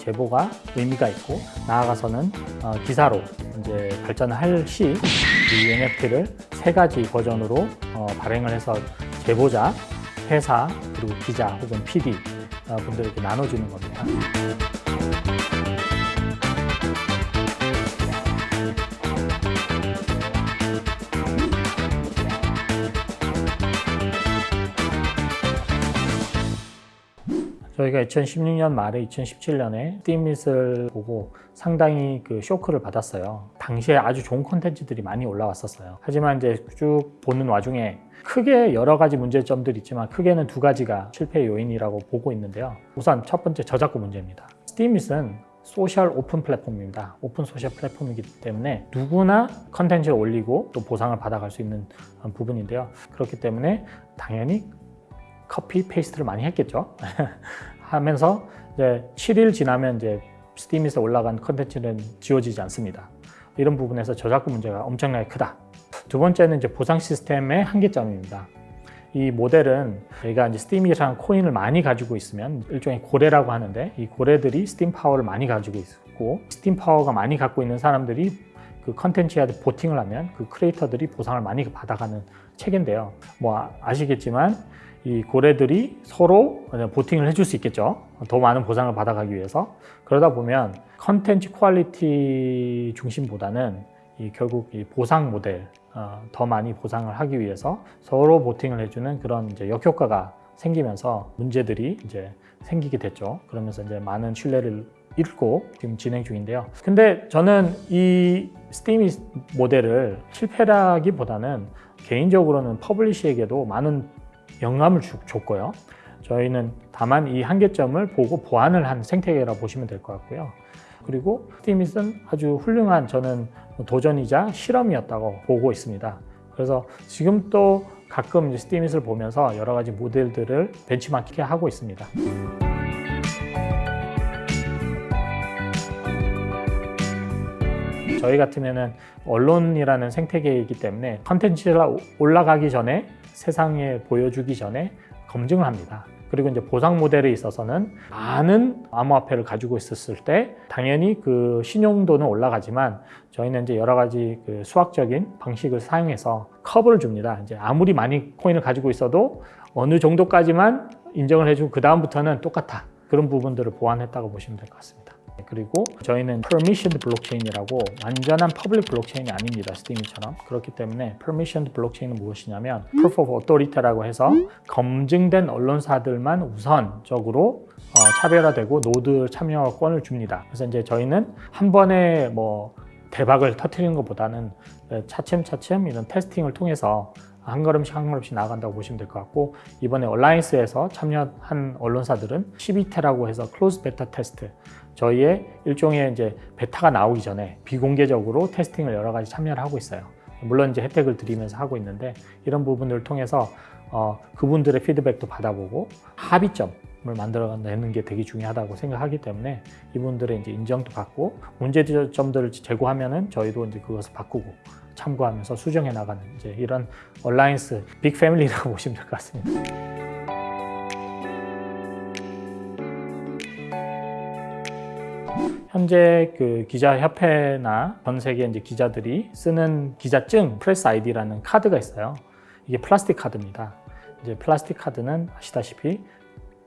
제보가 의미가 있고 나아가서는 어, 기사로 이제 발전할 시 이 NFT를 세 가지 버전으로 어, 발행을 해서 제보자, 회사, 그리고 기자 혹은 PD 어, 분들에게 나눠주는 겁니다. 저희가 2016년 말에 2017년에 스팀잇을 보고 상당히 그 쇼크를 받았어요. 당시에 아주 좋은 콘텐츠들이 많이 올라왔었어요. 하지만 이제 쭉 보는 와중에 크게 여러 가지 문제점들이 있지만 크게는 두 가지가 실패 요인이라고 보고 있는데요. 우선 첫 번째 저작권 문제입니다. 스팀잇은 소셜 오픈 플랫폼입니다. 오픈 소셜 플랫폼이기 때문에 누구나 컨텐츠를 올리고 또 보상을 받아갈 수 있는 부분인데요. 그렇기 때문에 당연히 copy paste를 많이 했겠죠. 하면서 이제 7일 지나면 이제 스팀에서 올라간 컨텐츠는 지워지지 않습니다. 이런 부분에서 저작권 문제가 엄청나게 크다. 두 번째는 이제 보상 시스템의 한계점입니다. 이 모델은 저희가 이제 스팀이라는 코인을 많이 가지고 있으면 일종의 고래라고 하는데 이 고래들이 스팀 파워를 많이 가지고 있고 스팀 파워가 많이 갖고 있는 사람들이 그 컨텐츠에 voting을 하면 그 creator들이 보상을 많이 받아가는 체계인데요. 뭐 아시겠지만 이 고래들이 서로 voting을 해줄 수 있겠죠. 더 많은 보상을 받아가기 위해서. 그러다 보면 컨텐츠 quality 중심보다는 이 결국 이 보상 모델, 어, 더 많이 보상을 하기 위해서 서로 voting을 해주는 그런 이제 역효과가 생기면서 문제들이 이제 생기게 됐죠. 그러면서 이제 많은 신뢰를 잃고 지금 진행 중인데요. 근데 저는 이 스팀 모델을 실패라기보다는 개인적으로는 퍼블리시에게도 많은 영감을 주, 줬고요. 저희는 다만 이 한계점을 보고 보완을 한 생태계라고 보시면 될 것 같고요. 그리고 스티밋은 아주 훌륭한 저는 도전이자 실험이었다고 보고 있습니다. 그래서 지금 또 가끔 스티밋을 보면서 여러 가지 모델들을 벤치마킹 하고 있습니다. 저희 같으면 언론이라는 생태계이기 때문에 컨텐츠가 올라가기 전에 세상에 보여주기 전에 검증을 합니다. 그리고 이제 보상 모델에 있어서는 많은 암호화폐를 가지고 있었을 때 당연히 그 신용도는 올라가지만 저희는 이제 여러 가지 그 수학적인 방식을 사용해서 컵을 줍니다. 이제 아무리 많이 코인을 가지고 있어도 어느 정도까지만 인정을 해주고 그 다음부터는 똑같아. 그런 부분들을 보완했다고 보시면 될 것 같습니다. 그리고 저희는 permissioned 블록체인이라고 완전한 public 블록체인이 아닙니다. 스티밋처럼. 그렇기 때문에 permissioned 블록체인은 무엇이냐면 proof of authority라고 해서 검증된 언론사들만 우선적으로 어, 차별화되고 노드 참여권을 줍니다. 그래서 이제 저희는 한 번에 뭐 대박을 터트리는 것보다는 차츰차츰 이런 testing을 통해서 한 걸음씩 한 걸음씩 나아간다고 보시면 될 것 같고 이번에 alliance에서 참여한 언론사들은 CBT라고 해서 closed beta test 저희의 일종의 이제 베타가 나오기 전에 비공개적으로 testing을 여러 가지 참여를 하고 있어요. 물론 이제 혜택을 드리면서 하고 있는데 이런 부분들을 통해서 어, 그분들의 피드백도 받아보고 합의점 을 만들어내는 게 되게 중요하다고 생각하기 때문에 이분들의 이제 인정도 받고 문제점들을 제고하면은 저희도 이제 그것을 바꾸고 참고하면서 수정해 나가는 이제 이런 alliance big family라고 보시면 될 것 같습니다. 현재 그 기자협회나 전 세계 이제 기자들이 쓰는 기자증 press ID라는 카드가 있어요. 이게 플라스틱 카드입니다. 이제 플라스틱 카드는 아시다시피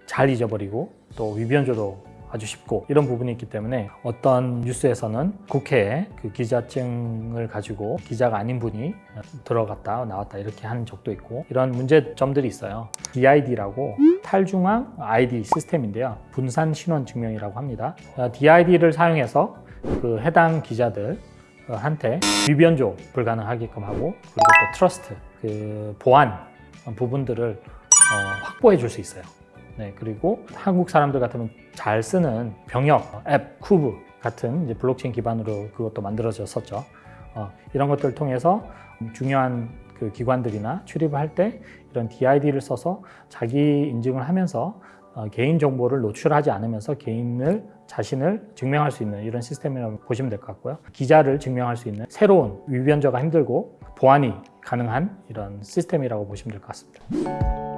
잘 잊어버리고 또 위변조도 아주 쉽고 이런 부분이 있기 때문에 어떤 뉴스에서는 국회에 그 기자증을 가지고 기자가 아닌 분이 들어갔다 나왔다 이렇게 한 적도 있고 이런 문제점들이 있어요. DID라고 탈중앙 ID 시스템인데요. 분산 신원 증명이라고 합니다. DID를 사용해서 그 해당 기자들 한테 위변조 불가능하게끔 하고 그리고 또 trust 그 보안 부분들을 어, 확보해 줄 수 있어요. 네, 그리고 한국 사람들 같으면 잘 쓰는 방역 앱 쿠브 같은 이제 블록체인 기반으로 그것도 만들어졌었죠. 어, 이런 것들을 통해서 중요한 그 기관들이나 출입을 할 때 이런 DID를 써서 자기 인증을 하면서 어, 개인 정보를 노출하지 않으면서 개인을 자신을 증명할 수 있는 이런 시스템이라고 보시면 될 것 같고요. 기자를 증명할 수 있는 새로운 위변조가 힘들고 보안이 가능한 이런 시스템이라고 보시면 될 것 같습니다.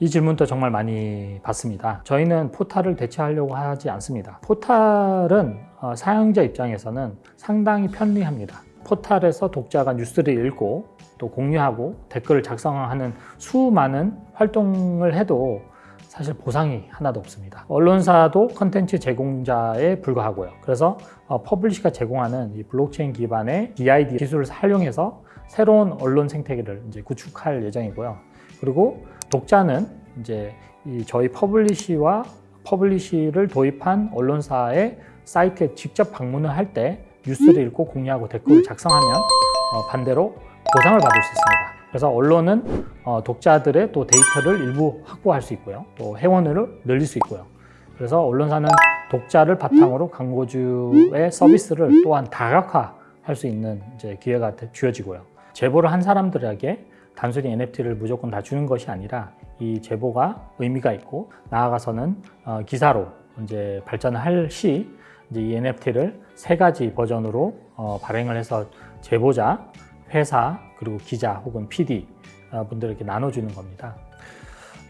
이 질문도 정말 많이 받습니다. 저희는 포탈을 대체하려고 하지 않습니다. 포탈은 어, 사용자 입장에서는 상당히 편리합니다. 포탈에서 독자가 뉴스를 읽고 또 공유하고 댓글을 작성하는 수많은 활동을 해도 사실 보상이 하나도 없습니다. 언론사도 컨텐츠 제공자에 불과하고요. 그래서 어, 퍼블리시가 제공하는 이 블록체인 기반의 DID 기술을 활용해서 새로운 언론 생태계를 이제 구축할 예정이고요. 그리고 독자는 이제 이 저희 퍼블리시와 퍼블리시를 도입한 언론사의 사이트에 직접 방문을 할 때 뉴스를 읽고 공유하고 댓글을 작성하면 어, 반대로 보상을 받을 수 있습니다. 그래서 언론은 어, 독자들의 또 데이터를 일부 확보할 수 있고요. 또 회원을 늘릴 수 있고요. 그래서 언론사는 독자를 바탕으로 광고주의 서비스를 또한 다각화할 수 있는 기회가 되- 주어지고요. 제보를 한 사람들에게 단순히 NFT를 무조건 다 주는 것이 아니라 이 제보가 의미가 있고 나아가서는 어, 기사로 이제 발전을 할 시 이제 이 NFT를 세 가지 버전으로 어, 발행을 해서 제보자, 회사 그리고 기자 혹은 PD 어, 분들에게 나눠주는 겁니다.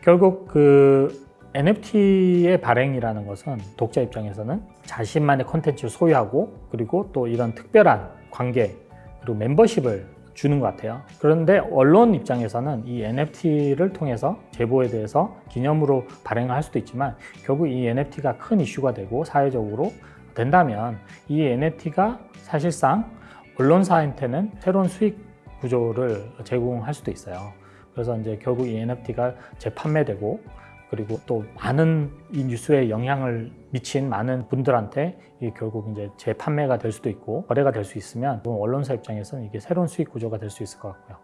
결국 그 NFT의 발행이라는 것은 독자 입장에서는 자신만의 콘텐츠를 소유하고 그리고 또 이런 특별한 관계 그리고 멤버십을 주는 것 같아요. 그런데 언론 입장에서는 이 NFT를 통해서 제보에 대해서 기념으로 발행을 할 수도 있지만 결국 이 NFT가 큰 이슈가 되고 사회적으로 된다면 이 NFT가 사실상 언론사한테는 새로운 수익 구조를 제공할 수도 있어요. 그래서 이제 결국 이 NFT가 재판매되고 그리고 또 많은 이 뉴스에 영향을 미친 많은 분들한테 이 결국 이제 재판매가 될 수도 있고 거래가 될 수 있으면 언론사 입장에서는 이게 새로운 수익 구조가 될 수 있을 것 같고요.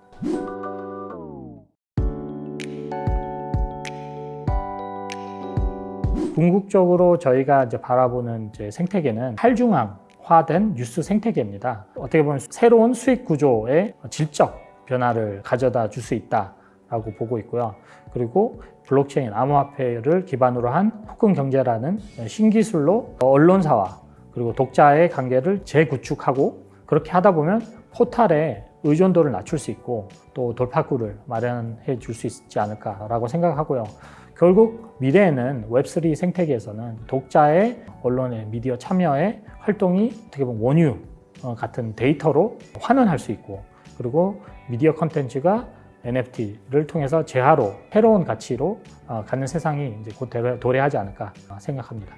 궁극적으로 저희가 이제 바라보는 이제 생태계는 탈중앙화된 뉴스 생태계입니다. 어떻게 보면 새로운 수익 구조의 질적 변화를 가져다 줄 수 있다 라고 보고 있고요. 그리고 블록체인 암호화폐를 기반으로 한 토큰 경제라는 신기술로 언론사와 그리고 독자의 관계를 재구축하고 그렇게 하다 보면 포탈의 의존도를 낮출 수 있고 또 돌파구를 마련해 줄 수 있지 않을까라고 생각하고요. 결국 미래에는 Web3 생태계에서는 독자의 언론의 미디어 참여의 활동이 어떻게 보면 원유 어, 같은 데이터로 환원할 수 있고 그리고 미디어 컨텐츠가 NFT를 통해서 재화로 새로운 가치로 어, 갖는 세상이 이제 곧 도래- 도래하지 않을까 생각합니다.